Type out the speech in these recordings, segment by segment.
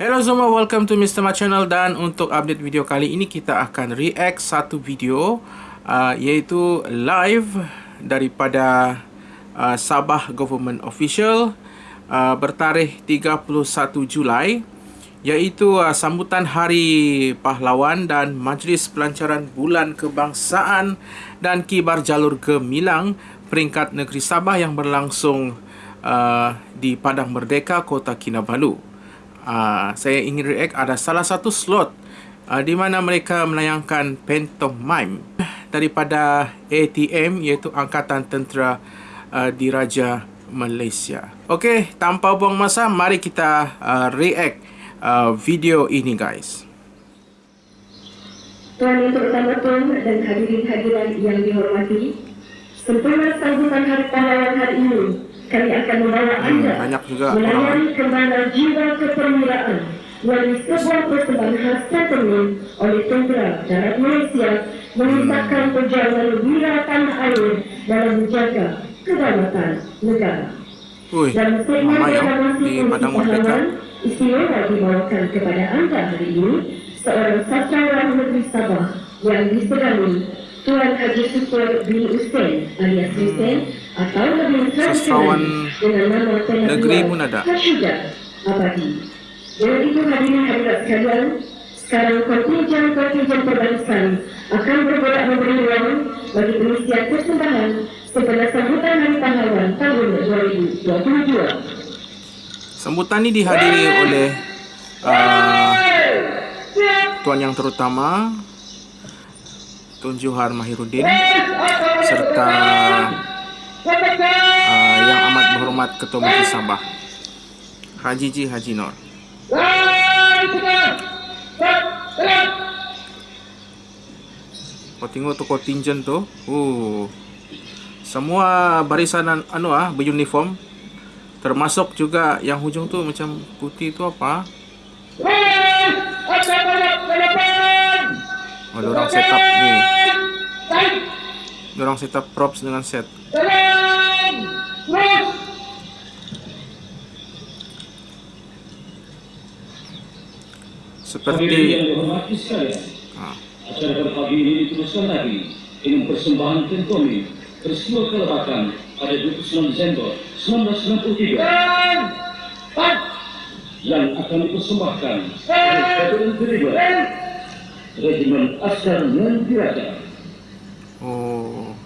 Hello semua, welcome to Mr. Ma Channel dan untuk update video kali ini kita akan react satu video uh, iaitu live daripada uh, Sabah Government Official uh, bertarikh 31 Julai iaitu uh, sambutan Hari Pahlawan dan Majlis Pelancaran Bulan Kebangsaan dan Kibar Jalur Gemilang peringkat negeri Sabah yang berlangsung uh, di Padang Merdeka, Kota Kinabalu uh, saya ingin react ada salah satu slot uh, di mana mereka menayangkan pantomime daripada ATM iaitu Angkatan Tentera uh, Diraja Malaysia. Okey, tanpa buang masa, mari kita uh, react uh, video ini guys. Tuan Yang Terutama dan hadirin-hadiran yang dihormati, sempurna sambutan Hari Pahlawan hari ini kami akan membawa hmm, anda banyak juga melayani kembali jiwa kepermulaan melalui sebuah persembahan khas sentiment oleh Tentera Darat Malaysia mengisahkan hmm. perjalanan wira tanah air dalam menjaga kedaulatan negara. Ui, Dan segmen proklamasi Padang Merdeka istimewa dibawakan kepada anda hari ini seorang sastrawan negeri Sabah yang disegani Tuan Haji Super bin Hussein alias Hussein atau lebih sastrawan negeri pun ada. Dengan itu hadirin hadirat sekalian, sekarang kontinjen-kontinjen perbarisan akan bergerak memberi ruang bagi pengisian persembahan setelah sambutan Hari Pahlawan tahun 2022. Sambutan ini dihadiri oleh uh, Tuan Yang Terutama Tun Johar Mahiruddin serta uh, yang amat berhormat Ketua Menteri Sabah Haji Ji Haji Nor. Kau tengok tu kontinjen tu. Uh. Semua barisan anu ah beruniform termasuk juga yang hujung tu macam putih tu apa? Oh, orang setup ni. Orang setup props dengan set. Seperti ha. Acara pada pagi ini diteruskan lagi dengan persembahan tentomi peristiwa kelebakan pada 29 Desember 1993 yang akan dipersembahkan oleh Satuan Kedua Regimen Askar Mentiraja. Oh,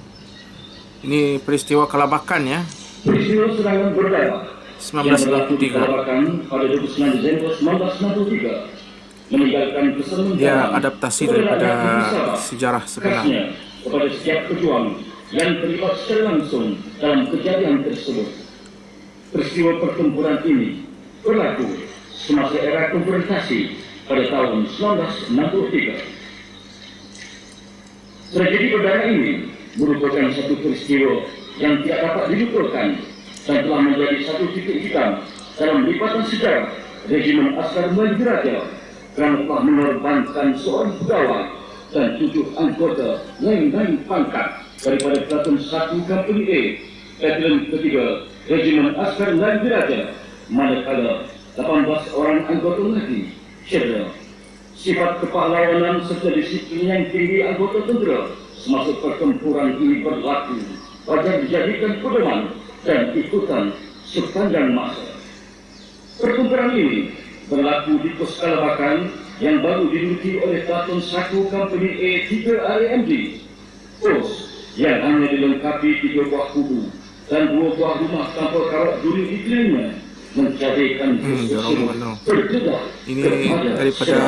ini peristiwa kelabakan ya? Peristiwa serangan berdarah 1993. Kelabakan pada 29 Desember 1993 meninggalkan kesan Dia adaptasi daripada sejarah sebenar. kepada setiap pejuang yang terlibat secara langsung dalam kejadian tersebut. Peristiwa pertempuran ini berlaku semasa era konfrontasi pada tahun 1963. Tragedi berdarah ini merupakan satu peristiwa yang tidak dapat dilupakan dan telah menjadi satu titik hitam dalam lipatan sejarah regimen Askar Melayu Kerana telah mengorbankan seorang pegawai dan tujuh anggota lain-lain pangkat daripada Pelaton 1 Company A, Battalion ketiga Regimen Askar Melayu Raja manakala 18 orang anggota lagi cedera. Sifat kepahlawanan serta disiplin yang tinggi anggota tentera semasa pertempuran ini berlaku agar dijadikan pedoman dan ikutan sepanjang masa. Pertempuran ini berlaku di pos Kalabakan yang baru diduduki oleh Pelaton 1 Company A3 RMD. Pos yang hanya dilengkapi tiga buah kubu dan dua buah rumah tanpa kawat duri di kelilingnya menjadikan hmm, ini daripada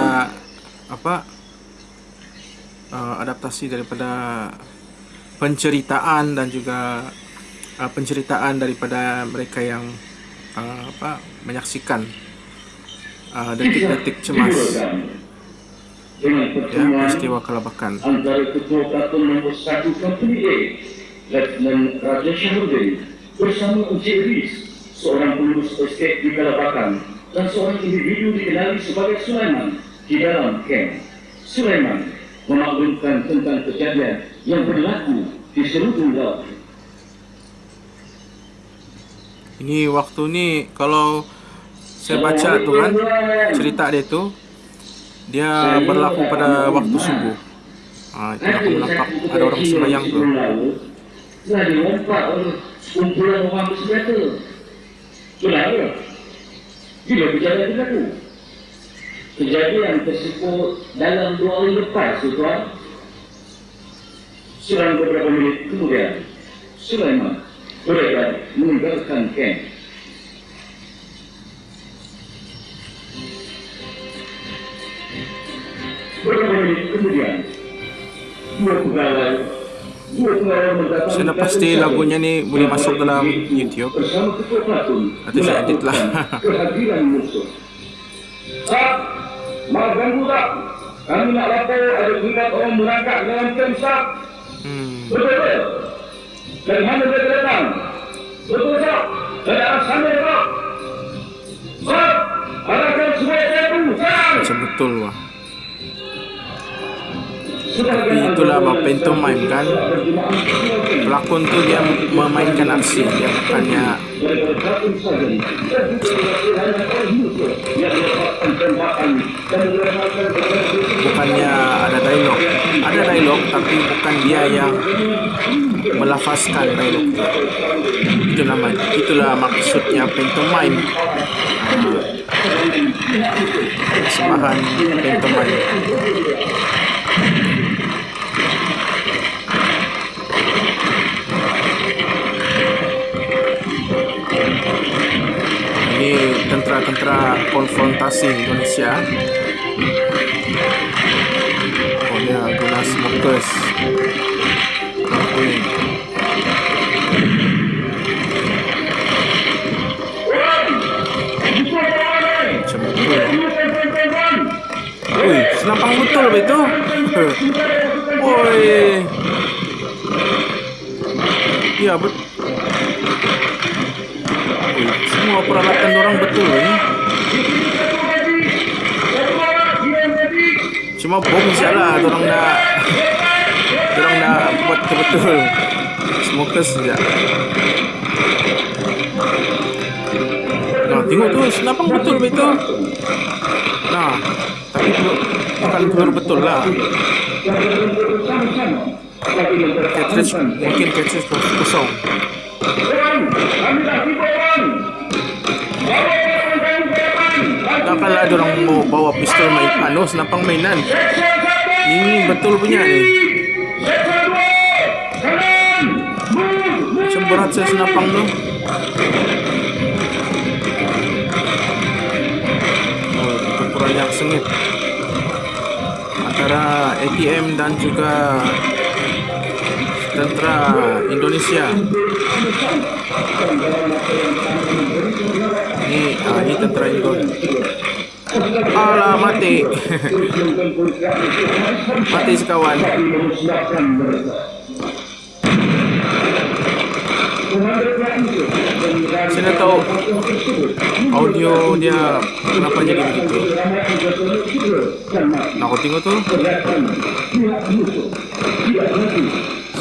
apa? Uh, adaptasi daripada penceritaan dan juga uh, penceritaan daripada mereka yang uh, apa menyaksikan uh, detik-detik cemas ya peristiwa kelabakan antara ketua Pelaton nombor 1 Company A Letnan Raja Syahruddin bersama Encik Riz seorang pengurus estate di Kalabakan dan seorang individu dikenali sebagai Sulaiman di dalam kem. Sulaiman memaklumkan tentang kejadian yang berlaku di seluruh laut. Ini waktu ni kalau saya baca tu kan cerita dia tu dia berlaku pada waktu subuh. Ha, itu aku nampak ada orang sembahyang tu. Telah dilompat oleh kumpulan orang bersenjata. Kenapa? Bila kejadian itu berlaku? Kejadian tersebut dalam dua hari lepas, tuan. Selang beberapa minit kemudian, Sulaiman berada meninggalkan camp. Kemudian, dua pegawai Saya pasti lagunya ni boleh masuk dalam YouTube. Nanti saya edit lah. musuh. Sat, mau ganggu tak? Kami nak lapor ada ingat orang merangkak dalam Sat. Hmm. Betul betul. Dari mana mereka datang? Betul tak? Dari arah sana tak? Sat, arahkan semua. Sekarang. Macam betul wah. Tapi itulah pantomime kan. Pelakon tu dia memainkan aksi dia bukannya bukannya ada dialog. Ada dialog tapi bukan dia yang melafazkan dialog tu. Itu nama itulah maksudnya pantomime. Ah, Persembahan pantomime. Ini tentera-tentera konfrontasi Indonesia. Oh guna smokers. Ui, macam betul itu? Oi. Ya, betul. Semua peralatan orang betul ni. Cuma bom salah orang nak orang nak buat betul-betul. Smokers saja. Nah, tengok tu senapang betul betul. Nah, tapi bukan pelur betul lah. Cartridge mungkin cartridge kosong. Takkanlah ada orang mau bawa pistol main anu senapang mainan. Ini betul punya ni. Macam berat saya senapang tu. Oh, pertempuran yang sengit antara ATM dan juga tentera Indonesia. Ini ah, ini tentera Indo. Alah mati. mati sekawan. Saya tahu audio dia kenapa jadi begitu. Nak aku tengok tu.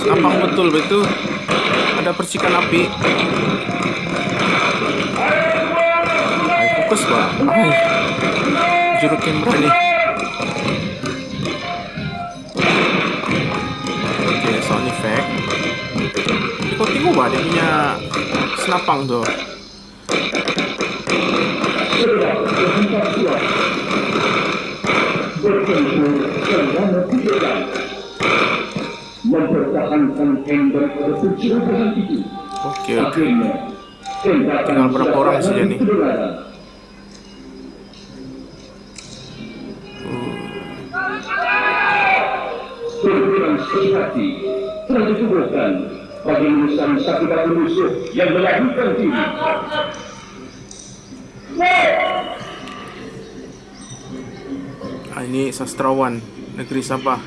Nampak betul betul. Ada percikan api. Ay, fokus ba? Ay, juru kamera ni. Okay, sound effect. Kau tengok ba dia punya senapang tu? mempertahankan. Akhirnya, tembakan Tinggal berapa orang saja ni? Hati telah ditubuhkan bagi menyusun satu batu musuh yang melahirkan diri. Ah, ini sastrawan negeri Sabah.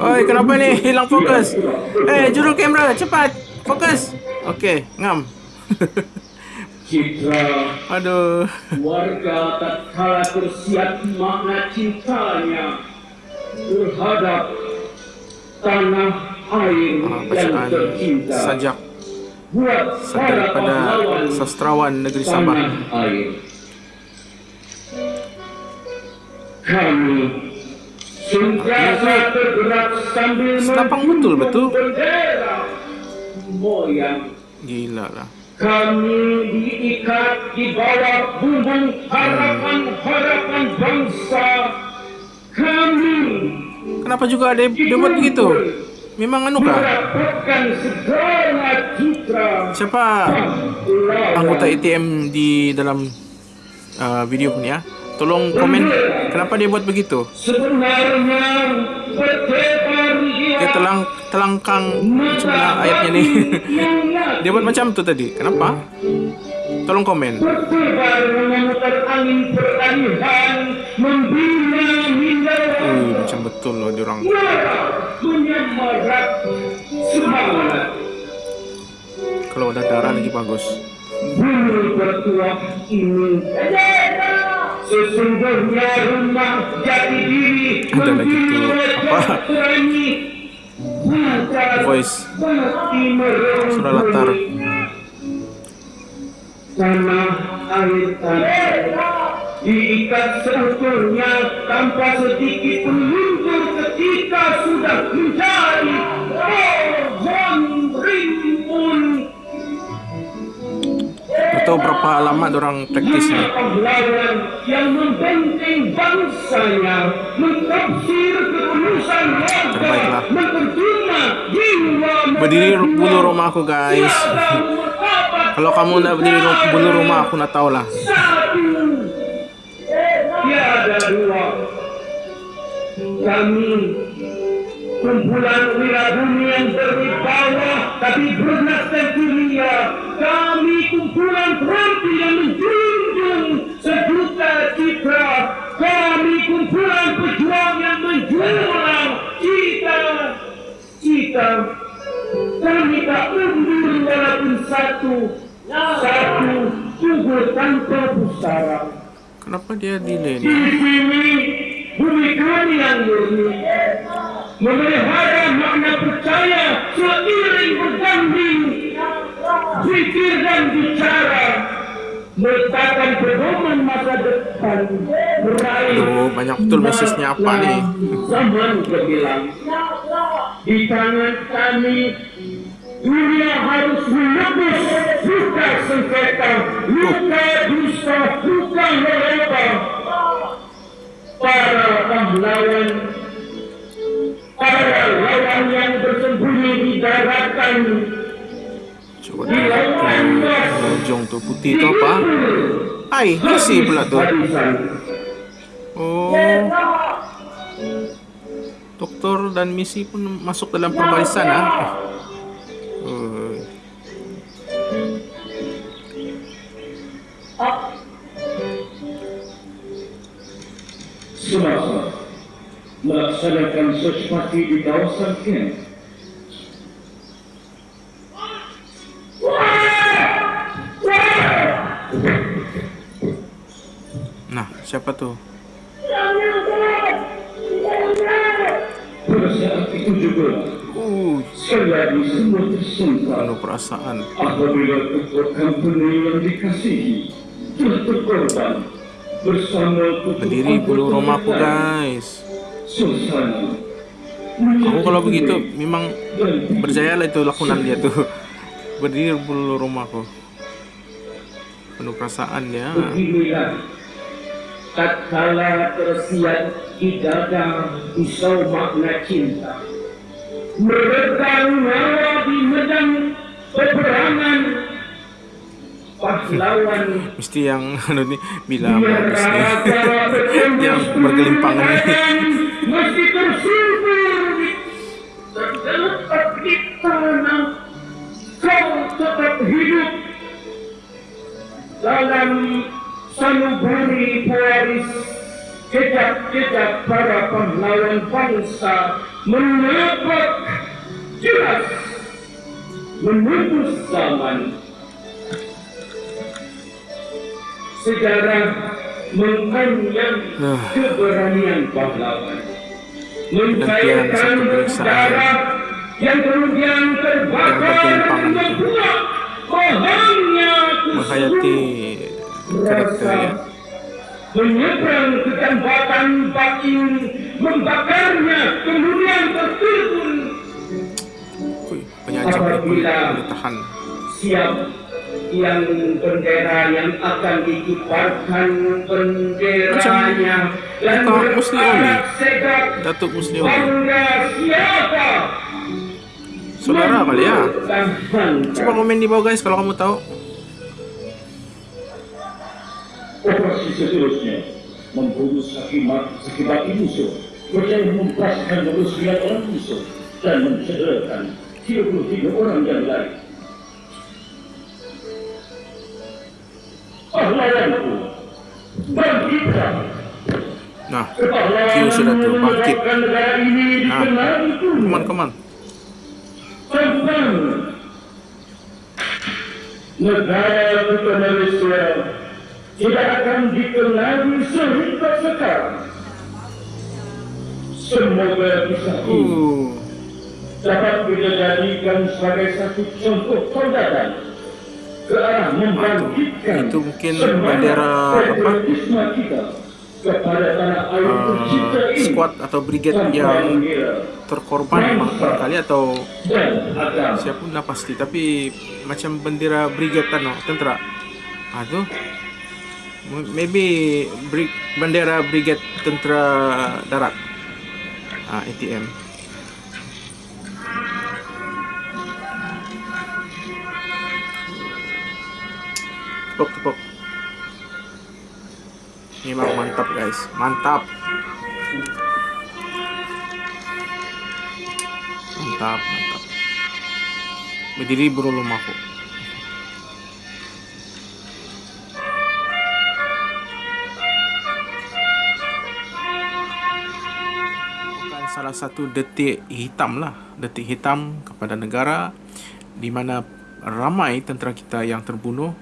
Oi, kenapa ni? Hilang fokus. Eh, juru kamera, cepat. Fokus. Okey, ngam. Citra Aduh. warga tak kala tersiap makna cintanya terhadap tanah air Ah, yang tercinta sajak buat daripada pahlawan sastrawan negeri Sabah. air. Kami sentiasa tergerak sambil Senapang betul, betul. bendera moyang Gila lah. kami diikat di bawah bumbung harapan-harapan bangsa. Kami Kenapa juga ada dia buat begitu? Memang anu kah? Siapa anggota ATM di dalam uh, video pun ya? Tolong komen kenapa dia buat begitu? Dia telang telangkang mana ayatnya ni? dia buat macam tu tadi. Kenapa? Tolong komen. Uh, macam betul loh dia orang. menyemarak semangat Kalau ada darah lagi bagus. Sesungguhnya rumah jati diri Ada lagi tu, apa? Voice. Surah latar. tanah air tanah diikat seutuhnya tanpa sedikit pun luntur ketika sudah menjadi berapa lama orang praktis ni? pahlawan yang membenteng bangsanya, mentafsir ketulusan Terbaiklah. warga, menterjuna jiwa Berdiri bulu rumah aku guys. Kalau kamu nak berdiri bulu rumah aku nak tahu lah. satu, tiada dua. Kami kumpulan wirabumi yang berwibawa tapi bernasib dunia. Menjunjung sejuta citra. Kami kumpulan pejuang yang menjulang cita cita. Kami tak mundur walaupun satu satu gugur tanpa pusara. Kenapa dia delay Di ni? sini bumi kami yang murni memelihara makna percaya seiring berganding pikir dan bicara meletakkan pedoman masa depan. Meraih Aduh, banyak betul mesejnya apa ni? zaman gemilang. Di tangan kami dunia harus menebus luka sengketa. Luka dusta luka mereka para pahlawan para lawan yang bersembunyi di daratan Coba dia tu lojong tu putih tu apa? Hai, Messi pula tu. Oh. Doktor dan misi pun masuk dalam perbarisan ah. Oh. semasa melaksanakan sesuatu di kawasan camp Siapa tu? pada saat itu juga Uh, penuh perasaan. apabila ketua company yang dikasihi telah bersama Berdiri bulu rumahku guys. suasana Aku kalau begitu memang dan berjaya lah itu lakonan dia tu. Berdiri bulu rumahku. Penuh perasaan beginilah tatkala tersiat di dada pisau makna cinta. Meregang nyawa di medan peperangan. Pahlawan. Mesti yang anu ni bila habis ni yang bergelimpangan. Mesti tersubur tergeletak di tanah Kau tetap hidup. Dalam sanubari pewaris Jejak-jejak para pahlawan bangsa Menapak jelas Menembus zaman sejarah mengenang Ah. keberanian pahlawan. Mencairkan darah yang kemudian terbakar membuat bahannya menghayati karakter ya. menyeberang ke jambatan bakin membakarnya kemudian tertimbun Ui, penyancang ini boleh, boleh tahan. siap yang bendera yang akan dikibarkan benderanya dan Oli. segak Datuk Musli Oli. bangga siapa Saudara kali ya. Coba komen di bawah guys kalau kamu tahu. Operasi seterusnya membunuh sakimat sakibati musuh berjaya mempaskan 29 orang musuh dan mencederakan 33 orang yang lain. Pahlawanku, bangkitlah. Nah, Kiu sudah tuh, bangkit. menyebabkan negara ini Nah, on. tentang negara kita Malaysia tidak akan dikenali sehingga sekarang. Semoga kisah ini Uh, dapat kita jadikan sebagai satu contoh tauladan ke arah membangkitkan Itu mungkin bendera apa? kita kepada tanah air uh, squad atau brigade tanpa yang terkorban barangkali atau dan agama. siapa pun dah pasti tapi macam bendera brigade kan no, tentera. M- Maybe brig, bendera brigade tentera darat. Ah ATM. Tepuk tepuk. Memang mantap guys, mantap. Mantap, mantap. Berdiri bro rumahku. Satu detik hitam lah, detik hitam kepada negara di mana ramai tentera kita yang terbunuh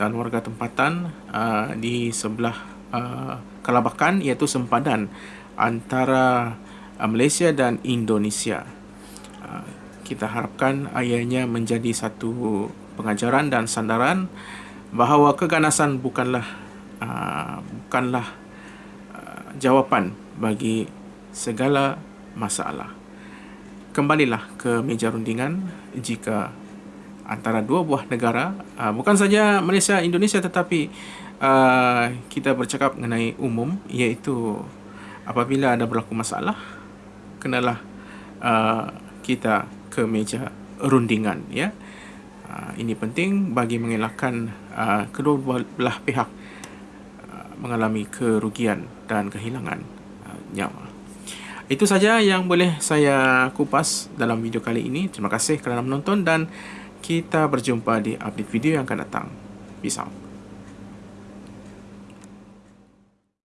dan warga tempatan uh, di sebelah uh, Kalabakan iaitu sempadan antara uh, Malaysia dan Indonesia. Uh, kita harapkan ayahnya menjadi satu pengajaran dan sandaran bahawa keganasan bukanlah uh, bukanlah uh, jawapan bagi segala masalah. Kembalilah ke meja rundingan jika antara dua buah negara uh, bukan saja Malaysia Indonesia tetapi uh, kita bercakap mengenai umum iaitu apabila ada berlaku masalah kenalah uh, kita ke meja rundingan ya uh, ini penting bagi mengelakkan uh, kedua belah pihak uh, mengalami kerugian dan kehilangan uh, nyawa itu saja yang boleh saya kupas dalam video kali ini. Terima kasih kerana menonton dan kita berjumpa di update video yang akan datang. Peace out.